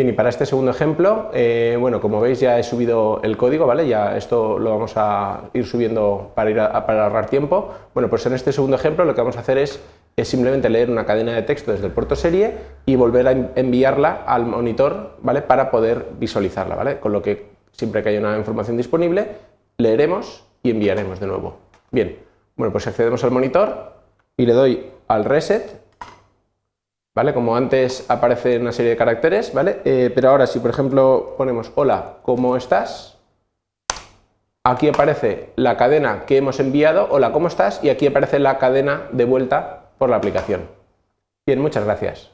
Bien, y para este segundo ejemplo, eh, bueno, como veis ya he subido el código, ¿vale? Ya esto lo vamos a ir subiendo para, ir para ahorrar tiempo. Bueno, pues en este segundo ejemplo lo que vamos a hacer es, es, simplemente leer una cadena de texto desde el puerto serie y volver a enviarla al monitor, ¿vale? Para poder visualizarla, ¿vale? Con lo que siempre que haya una información disponible, leeremos y enviaremos de nuevo. Bien, bueno, pues accedemos al monitor y le doy al reset ¿vale? Como antes aparece una serie de caracteres, ¿vale? Eh, pero ahora si por ejemplo ponemos hola, ¿cómo estás? Aquí aparece la cadena que hemos enviado, hola, ¿cómo estás? Y aquí aparece la cadena de vuelta por la aplicación. Bien, muchas gracias.